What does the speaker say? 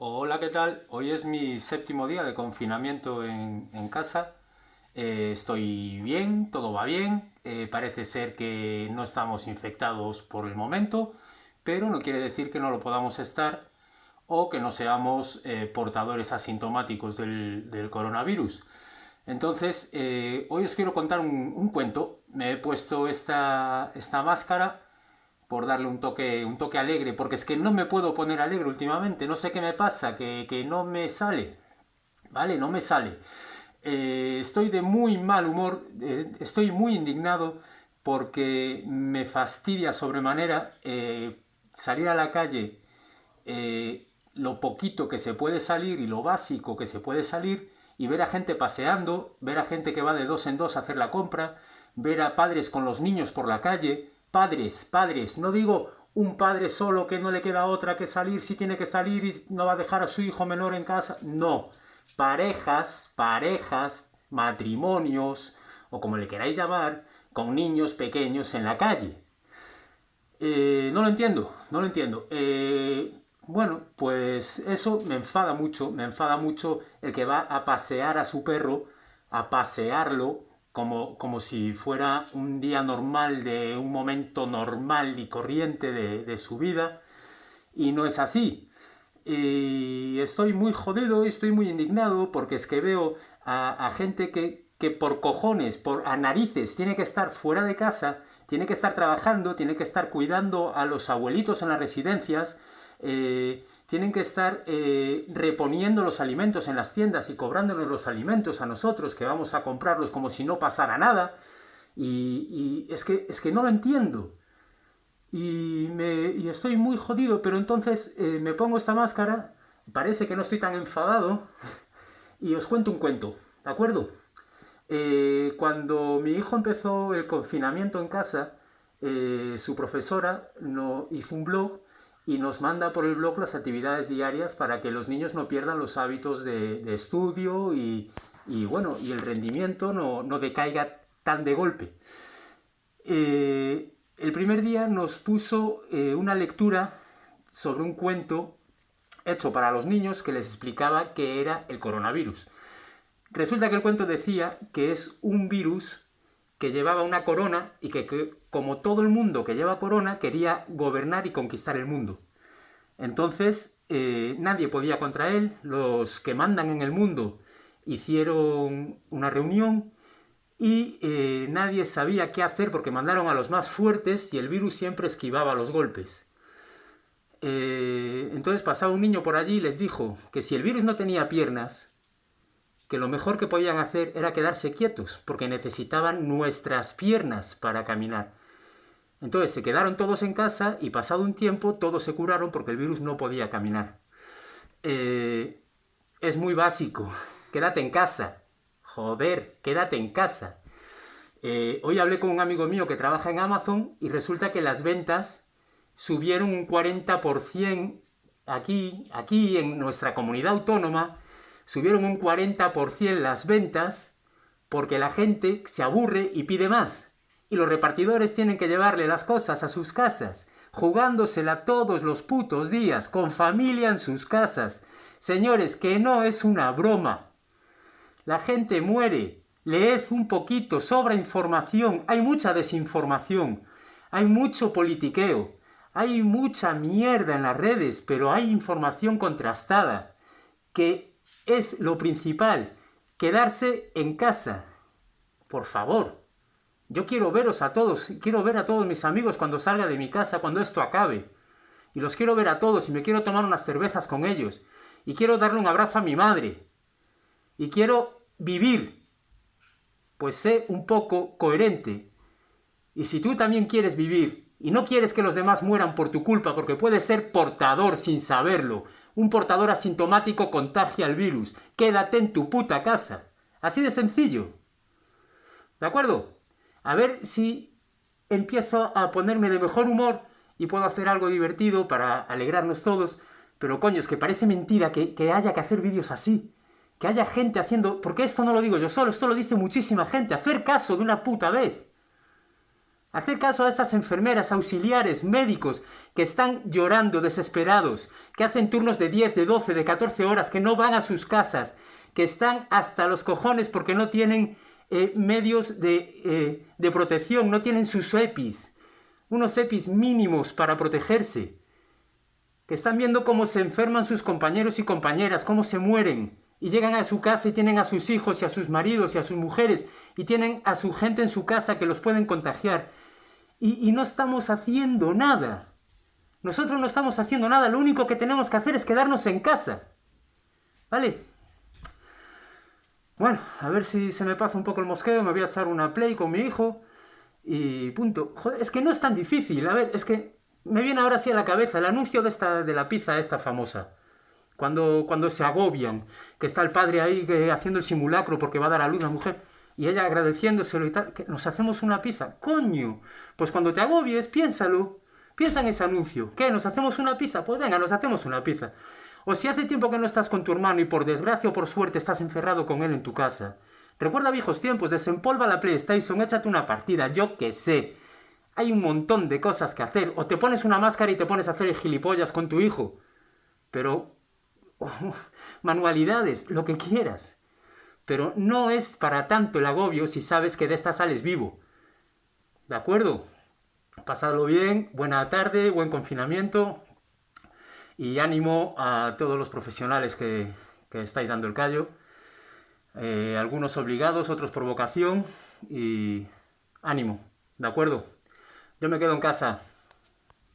Hola, ¿qué tal? Hoy es mi séptimo día de confinamiento en, casa. Eh, estoy bien, todo va bien. Eh, parece ser que no estamos infectados por el momento, pero no quiere decir que no lo podamos estar o que no seamos eh, portadores asintomáticos del, del coronavirus. Entonces, hoy os quiero contar un, un, cuento. Me he puesto esta, esta máscara por darle un toque, un toque alegre, porque es que no me puedo poner alegre últimamente, no sé qué me pasa, que, no me sale, ¿vale? No me sale. Eh, estoy de muy mal humor, eh, estoy muy indignado porque me fastidia sobremanera eh, salir a la calle, lo poquito que se puede salir y lo básico que se puede salir, y ver a gente paseando, ver a gente que va de dos en dos a hacer la compra, ver a padres con los niños por la calle, Padres, padres, no digo un padre solo que no le queda otra que salir si tiene que salir y no va a dejar a su hijo menor en casa. No, parejas, parejas, matrimonios o como le queráis llamar, con niños pequeños en la calle. Eh, no lo entiendo, no lo entiendo. Eh, bueno, pues eso me enfada mucho, me enfada mucho el que va a pasear a su perro, a pasearlo como, si fuera un día normal, de un momento normal y corriente de, su vida, y no es así. Estoy muy jodido, estoy muy indignado, porque es que veo a, gente que, que, por cojones, por a narices, tiene que estar fuera de casa, tiene que estar trabajando, tiene que estar cuidando a los abuelitos en las residencias, eh, tienen que estar eh, reponiendo los alimentos en las tiendas y cobrándonos los alimentos a nosotros, que vamos a comprarlos como si no pasara nada. Y, es, que, es que no lo entiendo. Y, me, estoy muy jodido, pero entonces eh, me pongo esta máscara, parece que no estoy tan enfadado, y os cuento un cuento, ¿de acuerdo? Eh, cuando mi hijo empezó el confinamiento en casa, su profesora hizo un blog y nos manda por el blog las actividades diarias para que los niños no pierdan los hábitos de, estudio y, bueno, y el rendimiento no, decaiga tan de golpe. Eh, el primer día nos puso eh, una lectura sobre un cuento hecho para los niños que les explicaba qué era el coronavirus. Resulta que el cuento decía que es un virus que llevaba una corona y que, como todo el mundo que lleva corona, quería gobernar y conquistar el mundo. Entonces, eh, nadie podía contra él, los que mandan en el mundo hicieron una reunión y eh, nadie sabía qué hacer porque mandaron a los más fuertes y el virus siempre esquivaba los golpes. Eh, entonces pasaba un niño por allí y les dijo que si el virus no tenía piernas, que lo mejor que podían hacer era quedarse quietos, porque necesitaban nuestras piernas para caminar. Entonces se quedaron todos en casa y pasado un tiempo todos se curaron porque el virus no podía caminar. Eh, es muy básico, quédate en casa. Joder, quédate en casa. Eh, hoy hablé con un amigo mío que trabaja en Amazon y resulta que las ventas subieron un 40% aquí, aquí en nuestra comunidad autónoma, subieron un 40% las ventas porque la gente se aburre y pide más. Y los repartidores tienen que llevarle las cosas a sus casas, jugándosela todos los putos días, con familia en sus casas. Señores, que no es una broma. La gente muere. Leed un poquito, sobra información, hay mucha desinformación, hay mucho politiqueo, hay mucha mierda en las redes, pero hay información contrastada, que es lo principal, quedarse en casa. Por favor, yo quiero veros a todos, quiero ver a todos mis amigos cuando salga de mi casa, cuando esto acabe. Y los quiero ver a todos y me quiero tomar unas cervezas con ellos. Y quiero darle un abrazo a mi madre. Y quiero vivir. Pues sé un poco coherente. Y si tú también quieres vivir y no quieres que los demás mueran por tu culpa porque puedes ser portador sin saberlo, un portador asintomático contagia el virus. Quédate en tu puta casa. Así de sencillo. ¿De acuerdo? A ver si empiezo a ponerme de mejor humor y puedo hacer algo divertido para alegrarnos todos. Pero coño, es que parece mentira que, que haya que hacer vídeos así. Que haya gente haciendo... Porque esto no lo digo yo solo, esto lo dice muchísima gente. Hacer caso de una puta vez. Hacer caso a estas enfermeras, auxiliares, médicos, que están llorando, desesperados, que hacen turnos de 10, de 12, de 14 horas, que no van a sus casas, que están hasta los cojones porque no tienen eh, medios de, eh, de protección, no tienen sus EPIs, unos EPIs mínimos para protegerse, que están viendo cómo se enferman sus compañeros y compañeras, cómo se mueren, y llegan a su casa y tienen a sus hijos y a sus maridos y a sus mujeres y tienen a su gente en su casa que los pueden contagiar. Y, no estamos haciendo nada. Nosotros no estamos haciendo nada, lo único que tenemos que hacer es quedarnos en casa. ¿Vale? Bueno, a ver si se me pasa un poco el mosqueo, me voy a echar una play con mi hijo y punto. Joder, es que no es tan difícil, a ver, es que me viene ahora así a la cabeza el anuncio de, esta, de la pizza esta famosa cuando, cuando se agobian, que está el padre ahí haciendo el simulacro porque va a dar a luz la mujer, y ella agradeciéndoselo y tal, que nos hacemos una pizza. ¡Coño! Pues cuando te agobies, piénsalo. Piensa en ese anuncio. ¿Qué? ¿Nos hacemos una pizza? Pues venga, nos hacemos una pizza. O si hace tiempo que no estás con tu hermano y por desgracia o por suerte estás encerrado con él en tu casa. Recuerda viejos tiempos, desempolva la PlayStation, échate una partida, yo qué sé. Hay un montón de cosas que hacer. O te pones una máscara y te pones a hacer el gilipollas con tu hijo. Pero manualidades, lo que quieras. Pero no es para tanto el agobio si sabes que de esta sales vivo. ¿De acuerdo? Pasadlo bien, buena tarde, buen confinamiento y ánimo a todos los profesionales que, estáis dando el callo. Eh, algunos obligados, otros por vocación y ánimo, ¿de acuerdo? Yo me quedo en casa.